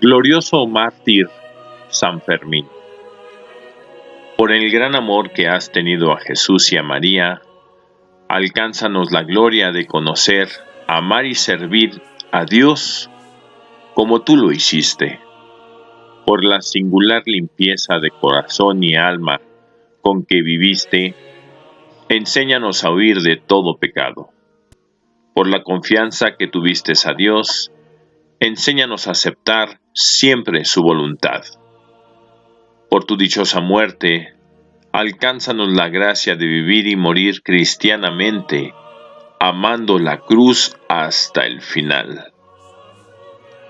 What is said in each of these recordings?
glorioso mártir San Fermín. Por el gran amor que has tenido a Jesús y a María, alcánzanos la gloria de conocer, amar y servir a Dios como tú lo hiciste. Por la singular limpieza de corazón y alma con que viviste, enséñanos a huir de todo pecado. Por la confianza que tuviste a Dios, enséñanos a aceptar siempre su voluntad. Por tu dichosa muerte, alcánzanos la gracia de vivir y morir cristianamente, amando la cruz hasta el final.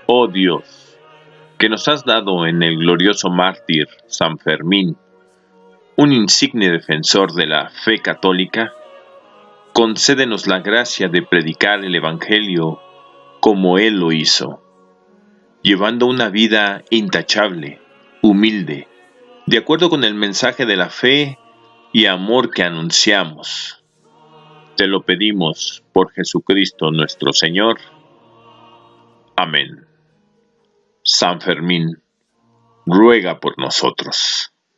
Oh Dios, que nos has dado en el glorioso mártir San Fermín, un insigne defensor de la fe católica, concédenos la gracia de predicar el Evangelio como Él lo hizo, llevando una vida intachable, humilde, de acuerdo con el mensaje de la fe y amor que anunciamos. Te lo pedimos por Jesucristo nuestro Señor. Amén. San Fermín, ruega por nosotros.